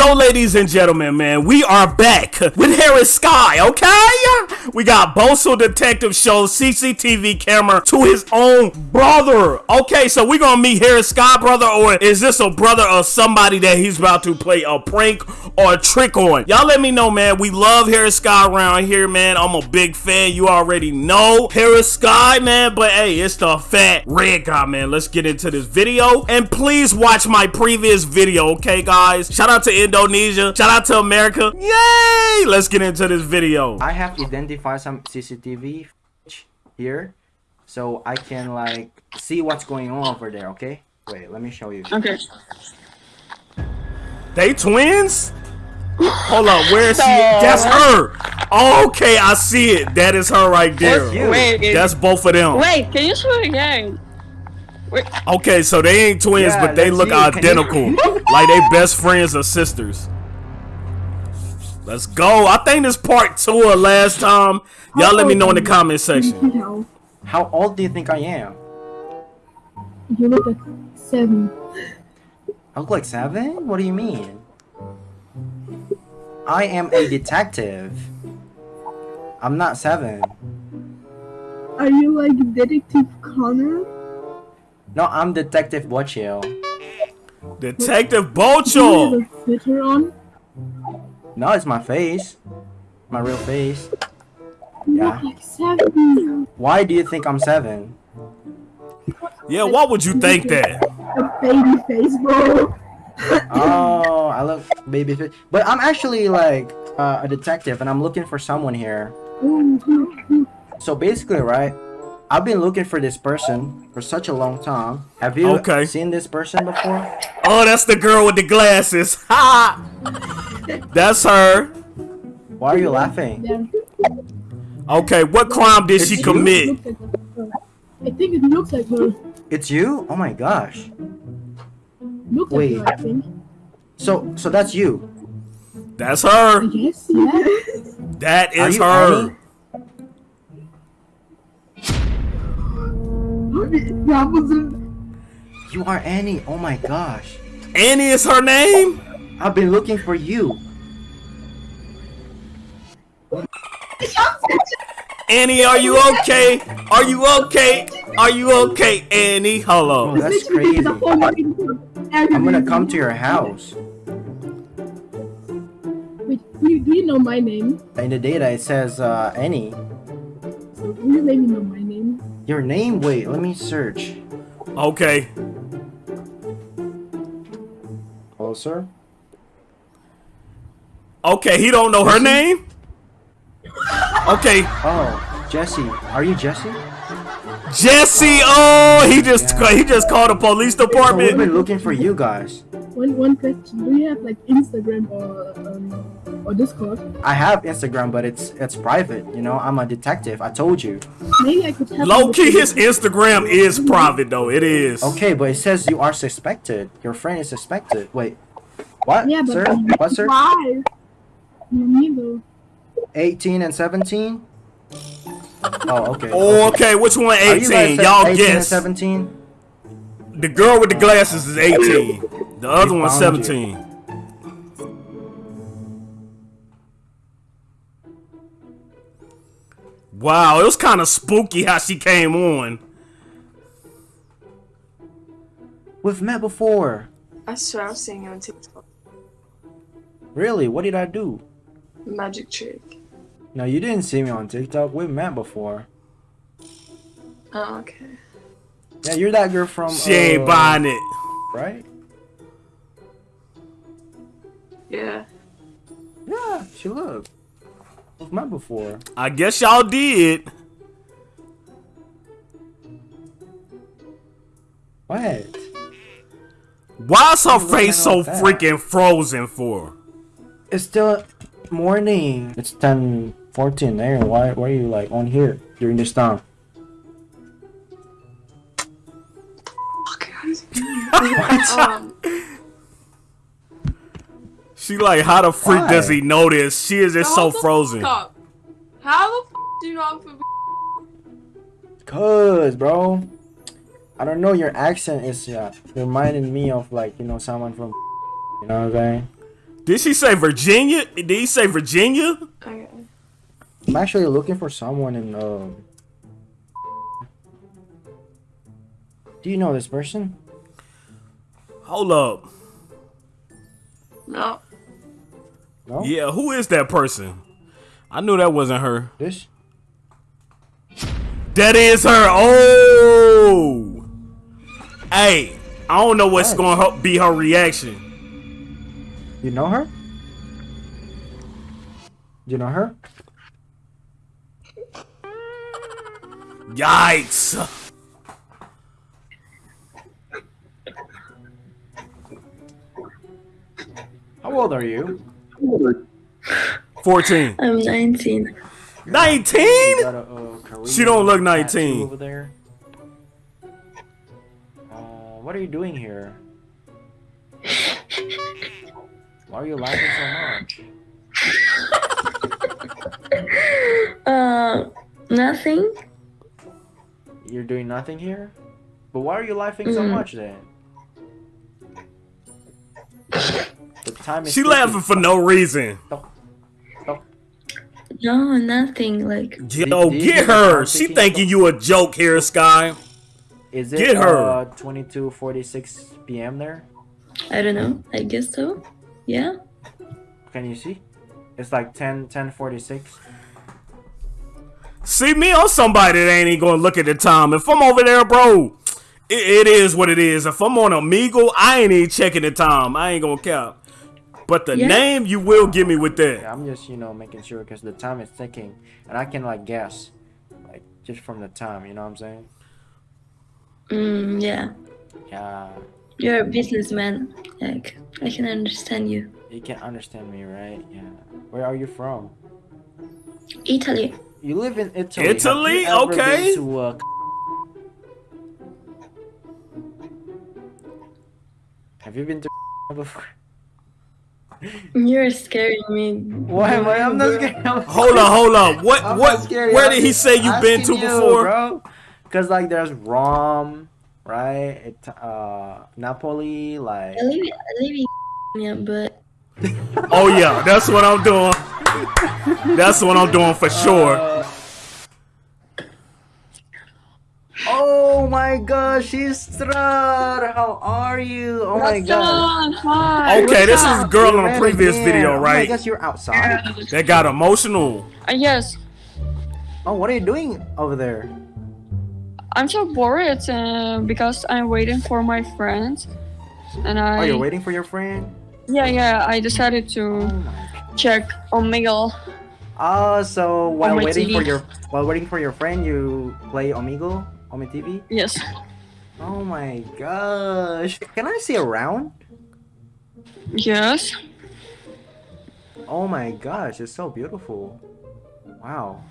So, ladies and gentlemen, man, we are back with Harris Sky, okay? We got Boso Detective shows CCTV camera to his own brother. Okay, so we gonna meet Harris Sky, brother, or is this a brother of somebody that he's about to play a prank or a trick on? Y'all let me know, man. We love Harris Sky around here, man. I'm a big fan. You already know Harris Sky, man. But hey, it's the fat red guy, man. Let's get into this video. And please watch my previous video, okay, guys? Shout out to Indonesia. Shout out to America. Yay! Let's get into this video. I have identified some CCTV here, so I can like see what's going on over there. Okay, wait, let me show you. Okay. They twins? Hold up, where is she? That's her. Okay, I see it. That is her right there. That's you. Wait, That's both of them. wait, can you show it again? Wait, Okay, so they ain't twins, Yeah, but they look you. Identical. like they best friends or sisters. Let's go. I think this part two of last time. Y'all let me know in the comment section. No, How old do you think I am? you look like seven. I look like seven? What do you mean? I am a detective. I'm not seven. Are you like Detective Conan? No, I'm Detective Bochio. Detective Do Bocho. filter on? No, it's my face. My real face. Yeah. look like seven. Why do you think I'm seven? Yeah, why would you think that? A baby face, bro. Oh, I look baby face. But I'm actually like uh, a detective and I'm looking for someone here. Ooh, ooh, ooh. So basically, right? I've been looking for this person for such a long time. Have you Okay. seen this person before? Oh, that's the girl with the glasses. Ha! That's her. Why are you laughing? Okay, what crime did she It's you? commit? Like. I think it looks like her. It's you? Oh my gosh. Looks Wait. like her, I think. So so that's you. That's her. Yes, yeah. That Are you her. Annie? You are Annie. Oh my gosh. Annie is her name? I've been looking for you. Annie, are you okay? Are you okay? Are you okay, Annie? Oh, Hello. that's crazy. the whole name. I'm gonna come to your house. Wait, do you, do you know my name? In the data it says uh Annie. Do you maybe know my name? Your name? Wait, let me search. Okay. Hello, sir? Okay, he don't know her name? Okay. Oh, Jesse. Are you Jesse? Jesse. Oh, he just Yeah. he just called the police So we've been looking for you guys. One one question. Do you have like Instagram or um, or Discord? I have Instagram, but it's it's private. You know, I'm a detective. I told you. Maybe I could have. Low key, his Instagram is mm-hmm. private though. It is. Okay, but it says you are suspected. Your friend is suspected. Wait, what, Yeah, but sir? What, sir? Why? No, neither. 18 and 17? Oh, okay. Oh, okay. Which one? Are you guys 18. Y'all 18 and guess. 17? The girl with the glasses is 18. The other We one's found you. Wow, it was kind of spooky how she came on. We've met before. I swear I've seen you on TikTok. Really? What did I do? Magic trick. No, you didn't see me on TikTok. We've met before. Oh, okay. Yeah, you're that girl from. She ain't uh, buying it. Right? Yeah. Yeah, she looked. We've met before. I guess y'all did. What? Why's her face so wrong that? freaking frozen for? It's still morning. It's 10 14 there. Why, why are you like on here during this time? Okay, guys. um, She like, how the freak Why? does he know this? She is just so frozen. How the f do you know I'm from Cause, bro, I don't know. Your accent is uh, reminding me of like you know someone from. You know what I'm saying? Did she say Virginia? Did he say Virginia? Okay. I'm actually looking for someone in. Um... Do you know this person? Hold up. No. No. Yeah, who is that person? I knew that wasn't her. This? That is her. Oh. Hey, I don't know what's What? going to be her reaction. You know her? You know her? Yikes. How old are you? 14. I'm 19. 19? You got a, uh, She don't look 19. Over there. Uh, what are you doing here? Why are you laughing so much? Uh, nothing. You're doing nothing here? But why are you laughing so Mhm. much then? The time is She ticking. laughing for no reason. No, nothing. Like, Yo, do you get get her. She thinking you a joke here, Sky. Is it Get her. uh 22:46 p.m. there? I don't know. I guess so. Yeah. Can you see? It's like 10 10:46. See me or somebody that ain't even gonna look at the time. If I'm over there, bro, it, it is what it is. If I'm on Omegle, I ain't even checking the time. I ain't gonna count. But the Yeah. name you will give me with that. I'm just, you know, making sure because the time is ticking and I can like guess like just from the time, you know what I'm saying? Mm, yeah. Yeah. You're a businessman. Like, I can understand you. You can understand me, right? Yeah. Where are you from? Italy. You live in Italy. Have Italy? you ever been Okay. to, uh, Have you been to before? You're scaring me. Why am I? I'm not scared. I'm Hold on, hold on. What I'm what where did he say you've been to you, before? bro? Cause like there's Rome, right? It, uh, Napoli, like. I live, I live in yeah, but Oh yeah, that's what I'm doing. That's what I'm doing for sure. Uh, oh my gosh, Istrar! How are you? Oh my god. Hi. Okay, this is what's the up? girl You on the ran previous again. video, Oh my right? gosh, you're outside? That got emotional. Uh, yes. Oh, what are you doing over there? I'm so bored uh, because I'm waiting for my friends. And I. Oh, you're waiting for your friend? Yeah, yeah. I decided Oh to my check Omegle. Oh, so while my waiting for your while waiting for your friend, you play Omegle on my TV? Yes. Oh my gosh! Can I see around? Yes. Oh my gosh, it's so beautiful. Wow.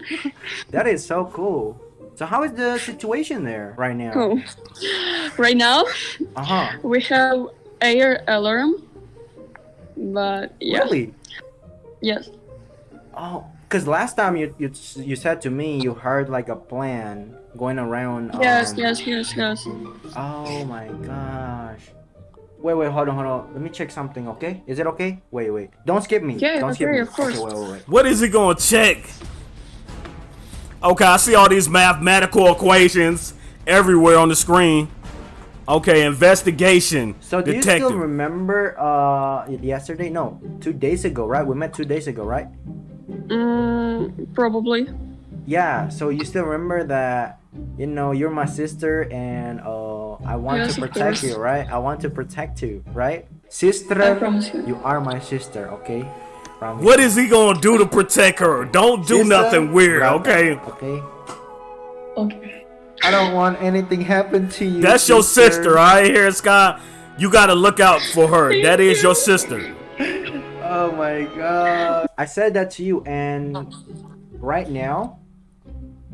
that is so cool. So how is the situation there right now? Right now, Uh huh. we have air alarm. But yeah. Really? Yes. Oh, because last time you, you you said to me you heard like a plan going around. Yes, um, yes, yes, yes. Oh my gosh. Wait, wait, hold on, hold on. Let me check something, okay? Is it okay? Wait, wait. Don't skip me. Yeah, Don't skip okay, me. of course. Okay, wait, wait, wait. What is it gonna check? Okay, I see all these mathematical equations everywhere on the screen. Okay, investigation. So do detective. you still remember uh yesterday? No, two days ago, right? We met two days ago, right? Mm, probably. Yeah. So you still remember that? You know, you're my sister, and uh, I want Yes, to protect you, right? I want to protect you, right? I Sister, promise you. you are my sister, okay? Promise. What is he gonna do to protect her? Don't do Sister, nothing weird, right? okay? Okay. Okay. I don't want anything happen to you. That's your sister, all right, here, Scott. You gotta look out for her. That is your sister. Oh my god. I said that to you, and right now,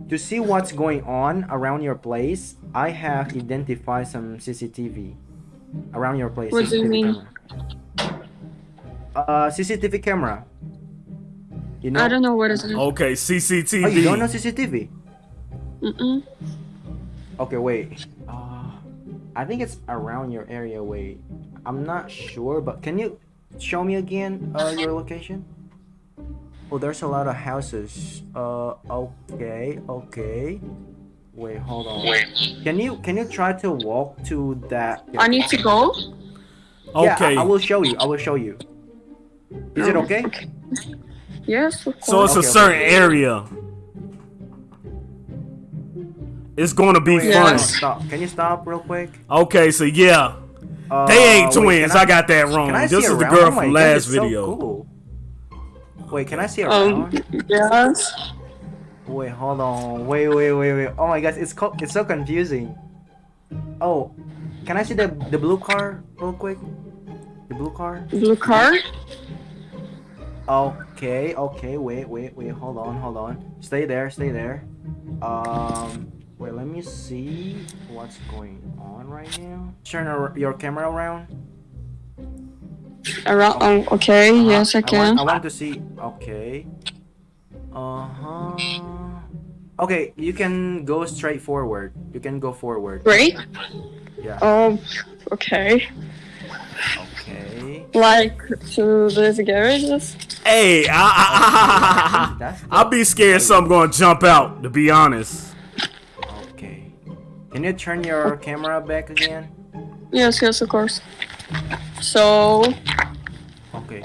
to see what's going on around your place, I have identified some CCTV around your place. What do you CCTV mean? Camera. Uh, CCTV camera. You know? I don't know what is it. Okay, CCTV. Oh, you don't know CCTV? Mm-mm. Okay, wait. Uh, I think it's around your area. Wait, I'm not sure, but can you show me again uh, your location? Oh, there's a lot of houses. Uh, okay, okay. Wait, hold on. Can you can you try to walk to that? I need to go. Yeah, Okay. I, I will show you. I will show you. Is it Um, okay? Yes, of So it's course. a certain okay. area. It's gonna be Wait, fun. hold on, Yes. Stop. Can you stop real quick? Okay, so yeah, Uh, they ain't wait, twins. can I, got that wrong. This see is the around? girl Oh my from God, last so video. cool. Wait, can I see Um, around? yes. Wait, hold on. Wait, wait, wait, wait. Oh my gosh, it's co- it's so confusing. Oh, can I see the the blue car real quick? The blue car. Blue car. Okay, okay. Wait, wait, wait. Hold on, hold on. Stay there, stay there. Um, wait. Let me see what's going on right now. Turn your camera around. Around. Um, okay. Uh-huh. Yes, I can. I want to see. Okay. Uh huh. Okay, you can go straight forward. You can go forward. Great. Yeah. Um. Okay. Okay. Like to these garages. Hey, I, I, I, That's I'll be scared something gonna jump out. To be honest. Okay. Can you turn your camera back again? Yes, yes, of course. So. Okay.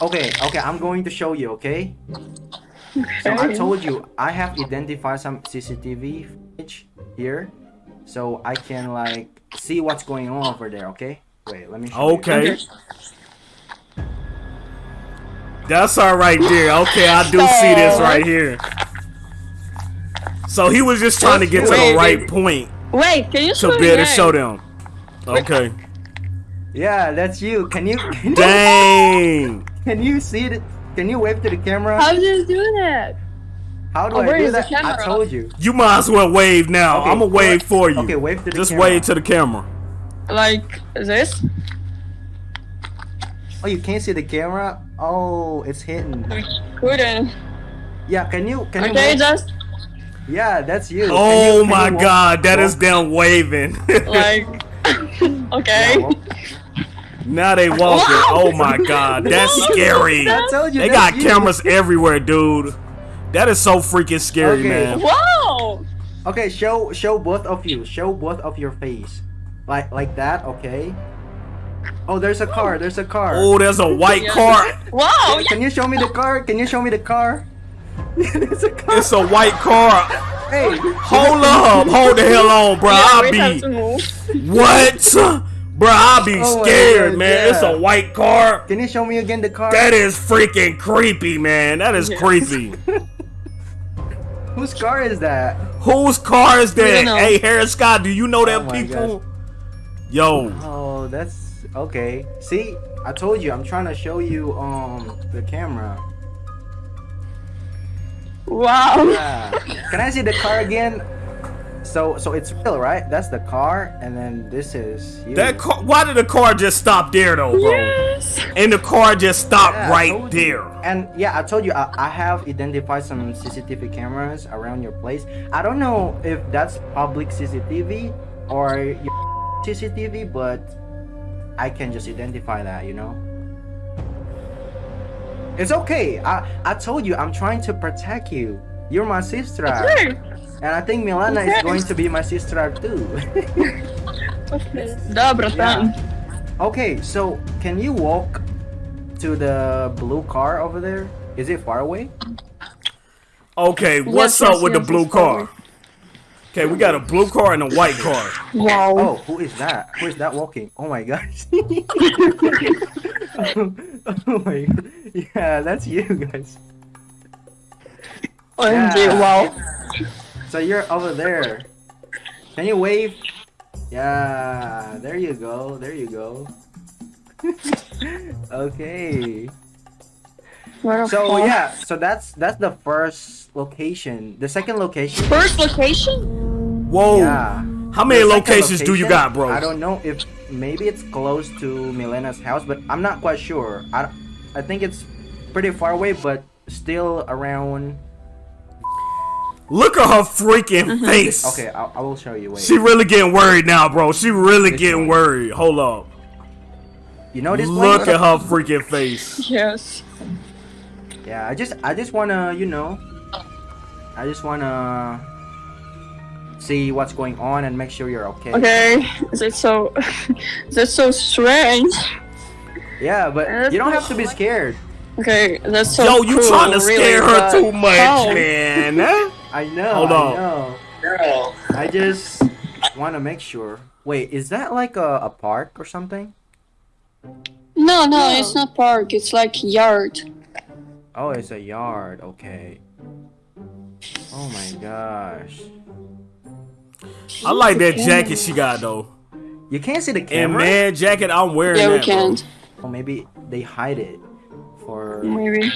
Okay, okay, I'm going to show you, okay? okay? So I told you I have identified some CCTV footage here. So I can like see what's going on over there, okay? Wait, let me show you. Okay. That's all right there. Okay, I do see this right here. So he was just trying to get to the right wait. point Wait, can you to show be able to show them. Okay. Yeah, that's you. Can you can, you- Dang. can you see it? Can you wave to the camera? How do you do that? How do Oh, I do is the that? I told you. You might as well wave now. Okay, I'm gonna wave what- for you. Okay, wave to the Just camera. wave to the camera. Like this? Oh, you can't see the camera? Oh, it's hidden. Couldn't. Yeah, can you can you Okay, just Yeah, that's you. Oh you- my you god, that is them waving. like. okay. Yeah, walk- now they walking. Oh my god, that's scary. I told you They got you. cameras everywhere, dude. That is so freaking scary, Okay. man. Wow. Okay, show show both of you. Show both of your face. Like like that, okay? Oh, there's a car. There's a car. Oh, there's a white car. Wow. Can you show me the car? Can you show me the car? There's a car. It's a white car. Hey, Hold up, hold the hell on, bro. Yeah, I'll be what? Bro, I'll be Oh scared, God, man. It's a white car. Can you show me again the car? That is freaking creepy, man. That is Yeah. creepy. Whose car is that? Whose car is that? Hey, Harris Scott, do you know Oh them my people? Yo, Oh, that's okay. See, I told you. I'm trying to show you um the camera. Wow. Yeah. Can I see the car again? So so it's real, right? That's the car, and then this is you. that car. Why did the car just stop there, though, bro? Yes. And the car just stopped Yeah, right told you. there. And yeah, I told you I, I have identified some CCTV cameras around your place. I don't know if that's public CCTV or your CCTV, but I can just identify that, you know. It's okay. I I told you I'm trying to protect you. You're my sister, Okay. and I think Milana is Okay. going to be my sister too. Да, братан. okay, so can you walk to the blue car over there? Is it far away? Okay, what's Yes, up yes, with yes, the blue it's car? forward. Okay, we got a blue car and a white car. Wow. Oh, who is that? Who is that walking? Oh my gosh. oh my god. Yeah, that's you guys. OMG, Yeah. wow. So you're over there. Can you wave? Yeah, there you go. There you go. okay. So yeah, so that's that's the first location. The second location. First location? Whoa. Yeah. How many The second locations do you got, bro? I don't know if maybe it's close to Milena's house, but I'm not quite sure. I, I think it's pretty far away, but still around. Look at her freaking Mm-hmm. face. Okay, I, I will show you. Wait. She really getting worried now, bro. She really This getting one. worried. Hold up. You know this Look place? at her freaking face. Yes. Yeah, I just I just wanna, you know, I just wanna see what's going on and make sure you're okay. Okay. That's so. that's so strange. Yeah, but That's you don't so have to be scared. Okay, that's so. Yo, you cruel, trying to really, scare her too much, how? man. I know. Hold I on. know. I just want to make sure. Wait, is that like a, a park or something? No, no, it's not park. It's like yard. Oh, it's a yard. Okay. Oh my gosh. I like that jacket she got though. You can't see the camera. And man, jacket, I'm wearing Yeah, we that. bro. can't. Or maybe they hide it for Maybe.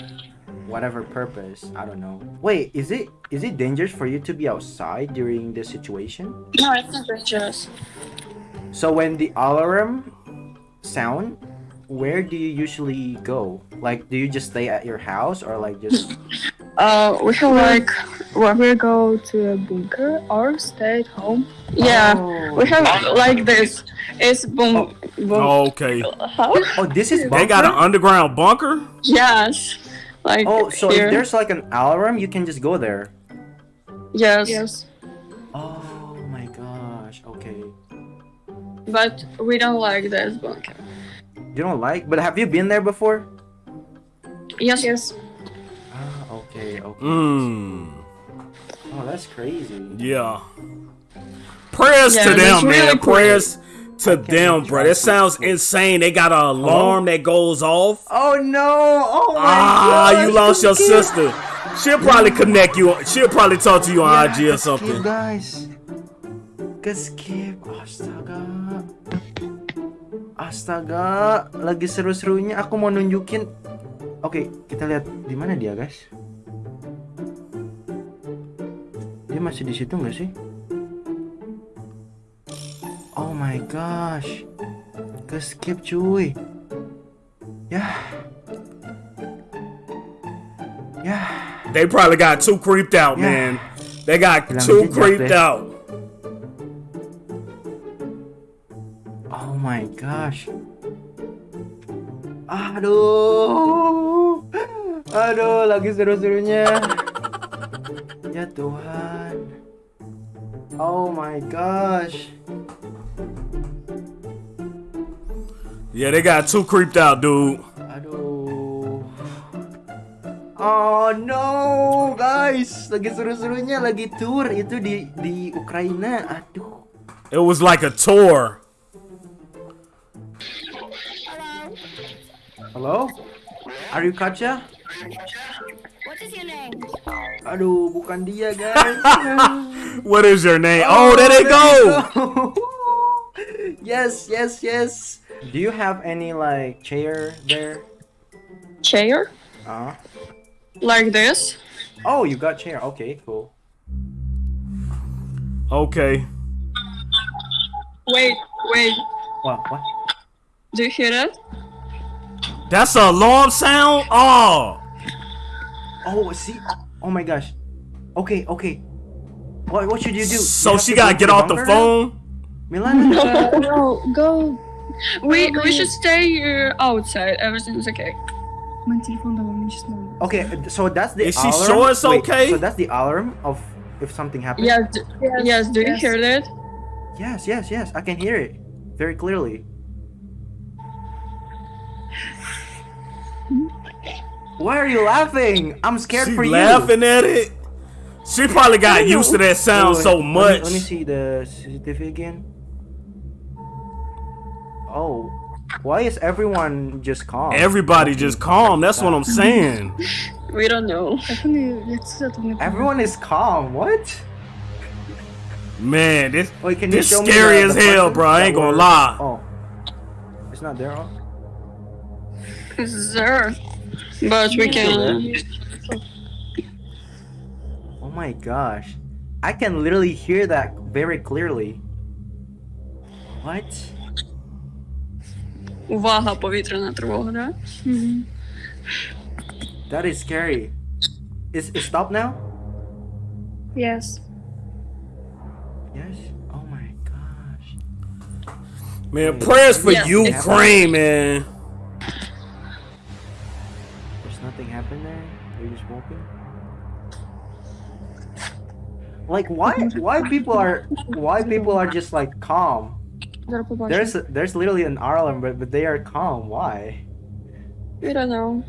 whatever purpose. I don't know. Wait, is it is it dangerous for you to be outside during this situation? No, it's not dangerous. So when the alarm sound, where do you usually go? Like, do you just stay at your house or like just? Uh, we have like. What? We go to a bunker or stay at home. Yeah, Oh. we have like this. It's boom. boom. Okay. How? Oh, this is They got an underground bunker? Yes. Like Oh, so here. if there's like an alarm, you can just go there. Yes. Yes. Oh my gosh. Okay. But we don't like this bunker. You don't like, but have you been there before? Yes. Yes. Okay, okay. Mmm. Oh, that's crazy. Yeah. Prayers Yeah, to them, man. really cool. Prayers to them, bro. That trusted. sounds insane. They got an alarm that goes off. Oh no! Oh my god. Ah, gosh, you lost your this sister. She'll probably connect you. She'll probably talk to you on Yeah, IG or skip, something. guys. Keskip. Astaga. Astaga, lagi seru-serunya aku mau nunjukin. Oke, kita lihat di mana dia, guys. Dia masih di situ nggak sih? Oh my gosh. Keskip cuy. Yah. Yah. They probably got too creeped out, man. They got Bilang too creeped deh. out. Oh my gosh. Aduh. Aduh, lagi seru-serunya. Ya Tuhan. Oh my gosh. Yeah, they got too creeped out, dude. Aduh. Oh no, guys. Lagi seru-serunya lagi tour itu di di Ukraina. Aduh. It was like a tour. Hello? Are you Katja? What is your name? Aduh, bukan dia, guys. What is your name? Oh, there they go. go. yes, yes, yes. Do you have any like chair there? Chair Uh. like this. Oh, you got chair. Okay, cool. Okay. Wait, wait. What? What? Do you hear that? That's a alarm sound? Oh. Oh, see. Oh my gosh. Okay, okay. What? What should you do? So have she gotta to get off the phone? Milan. No, no, go. We we should stay here outside. Everything's okay. Mijn telefoon dan wel niet. Okay, so that's the Is she alarm. sure it's Wait, okay? So that's the alarm of if something happens. Yes. Yes, Yes. Do you hear that? Yes, yes, yes. I can hear it very clearly. Why are you laughing? I'm scared She for you. laughing at it. She probably got used to that sound Wait, so let me- much. Let me, see the CCTV again. Oh, why is everyone just calm? Everybody just calm. That's what I'm saying. We don't know. Even nu, je hebt gezet op mijn Everyone is calm. What? Man, this Wait, can you this show me scary the- as the hell, bro. I ain't gonna were- lie. Oh, it's not there. Oh. It's there, but we can oh my gosh, I can literally hear that very clearly. What? Увага, повітряна тривога, да? That is scary. Is it stop now? Yes. Yes. Oh my gosh. Man, prayers for Yes, Ukraine, man. There's nothing happened there. You're just walking. Like why? Why people are? Why people are just like calm? Gotta There's there's literally an alarm, but but they are calm. Why? We don't know.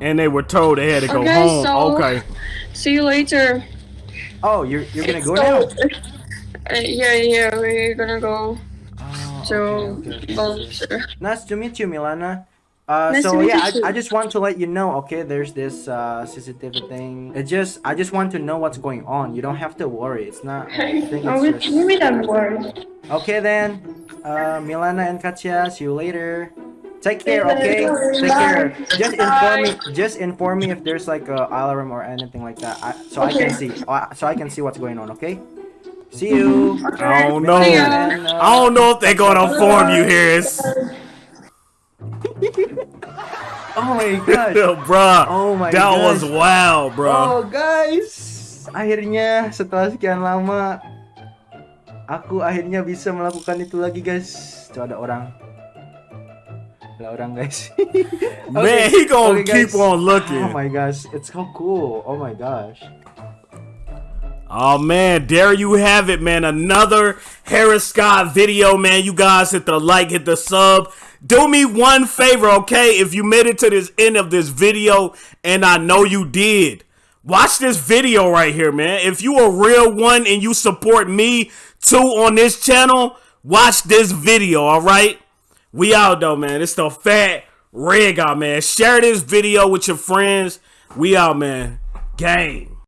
And they were told they had to go Okay, home. so- Okay. See you later. Oh, you're you're gonna It's go now. Uh, yeah, yeah, we're gonna go Oh, to okay, okay. Nice to meet you, Milana. Uh, Nice so yeah. I, I just want to let you know. Okay, there's this uh, CCTV thing. It just I just want to know what's going on. You don't have to worry. It's not. I think Oh, we, it's just... we don't worry. Okay then, uh, Milana and Katya, see you later. Take care, okay? Take care. Just inform me. Just inform me if there's like a alarm or anything like that, I, so I can see. Uh, so I can see what's going on. Okay? See you. I don't know. See ya. And, I don't know if they're gonna inform you, Harris. Oh my god. bruh. Oh my that was gosh. wild, bro. Oh guys, akhirnya setelah sekian lama aku akhirnya bisa melakukan itu lagi guys. Tuh ada orang. Ada orang guys. Man, he gonna Okay, keep on looking. Oh my gosh, it's so cool. Oh my gosh. Oh man, there you have it, man. Another Harris Scott video, man. You guys hit the like, hit the sub. Do me one favor, okay? If you made it to this end of this video, and I know you did, watch this video right here, man. If you a real one and you support me too on this channel, watch this video, all right? We out though, man. It's the fat red guy, man. Share this video with your friends. We out, man. Gang.